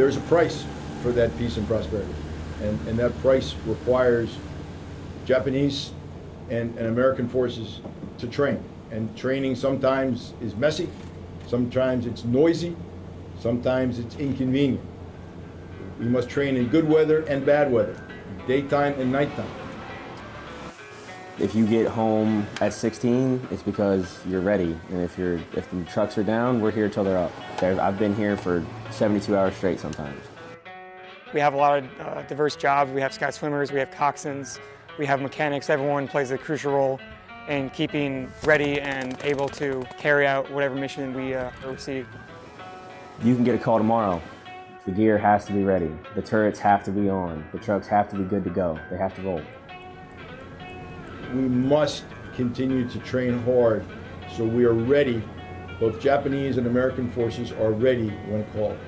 there's a price for that peace and prosperity. And, and that price requires Japanese and, and American forces to train. And training sometimes is messy, sometimes it's noisy, sometimes it's inconvenient. We must train in good weather and bad weather, daytime and nighttime. If you get home at 16, it's because you're ready. And if you're if the trucks are down, we're here till they're up. I've been here for 72 hours straight sometimes. We have a lot of uh, diverse jobs. We have sky swimmers, we have coxswains, we have mechanics. Everyone plays a crucial role in keeping ready and able to carry out whatever mission we uh, receive. You can get a call tomorrow. The gear has to be ready. The turrets have to be on. The trucks have to be good to go. They have to roll. We must continue to train hard so we are ready. Both Japanese and American forces are ready when called.